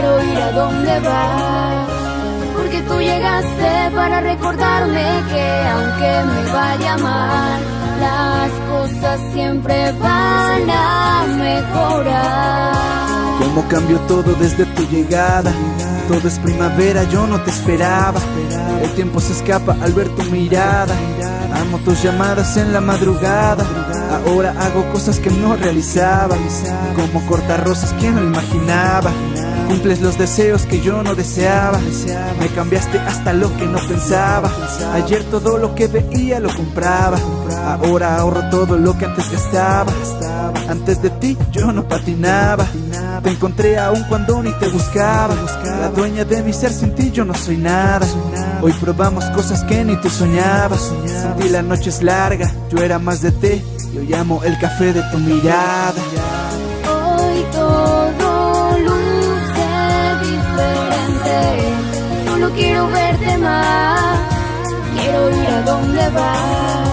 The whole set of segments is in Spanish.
quiero ir a donde vas. Porque tú llegaste para recordarme que aunque me vaya mal, las cosas siempre van a mejorar. Cómo cambió todo desde tu llegada. Todo es primavera, yo no te esperaba. El tiempo se escapa al ver tu mirada. Amo tus llamadas en la madrugada. Ahora hago cosas que no realizaba. Como cortar rosas que no imaginaba. Cumples los deseos que yo no deseaba. Me cambiaste hasta lo que no pensaba. Ayer todo lo que veía lo compraba. Ahora ahorro todo lo que antes gastaba. Antes de ti yo no patinaba. Te encontré aún cuando ni te buscaba. La dueña de mi ser sin ti yo no soy nada. Hoy probamos cosas que ni tú soñabas. Sin ti la noche es larga. Yo era más de té. Yo llamo el café de tu mirada. Hoy Quiero verte más. Quiero ir a donde vas.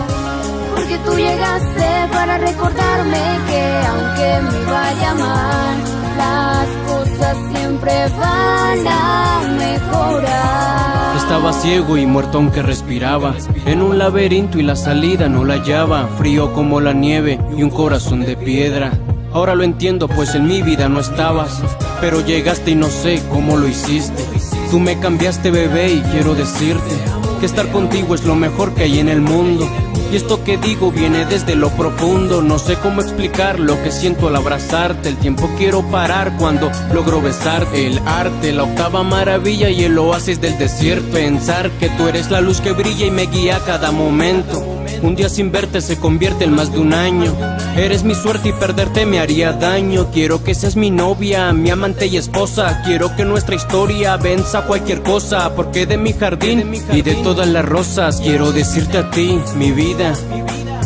Porque tú llegaste para recordarme que aunque me vaya mal, las cosas siempre van a mejorar. Estaba ciego y muerto aunque respiraba En un laberinto y la salida no la hallaba Frío como la nieve y un corazón de piedra Ahora lo entiendo pues en mi vida no estabas Pero llegaste y no sé cómo lo hiciste Tú me cambiaste bebé y quiero decirte Que estar contigo es lo mejor que hay en el mundo. Y esto que digo viene desde lo profundo. No sé cómo explicar lo que siento al abrazarte. El tiempo quiero parar cuando logro besarte. El arte, la octava maravilla y el oasis del desierto. Pensar que tú eres la luz que brilla y me guía a cada momento un día sin verte se convierte en más de un año. Eres mi suerte y perderte me haría daño. Quiero que seas mi novia, mi amante y esposa. Quiero que nuestra historia venza cualquier cosa. Porque de mi jardín y de todas las rosas Quiero decirte a ti, mi vida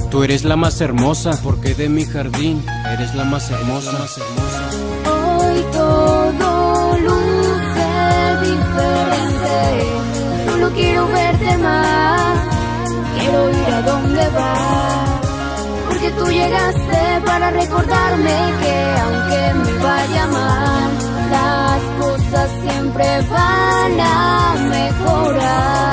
Tú eres la más hermosa. Porque de mi jardín eres la más hermosa Hoy todo luce diferente. Solo quiero verte más quiero ir a donde vas. Porque tú llegaste para recordarme que aunque me vaya mal, las cosas siempre van a mejorar.